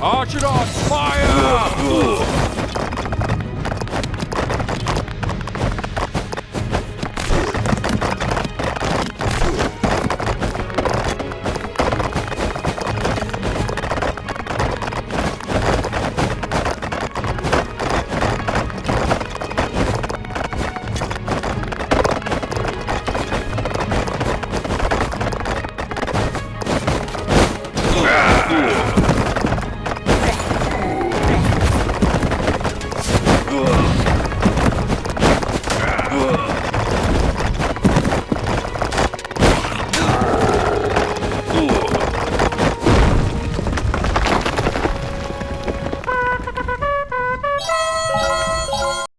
Archidon, fire!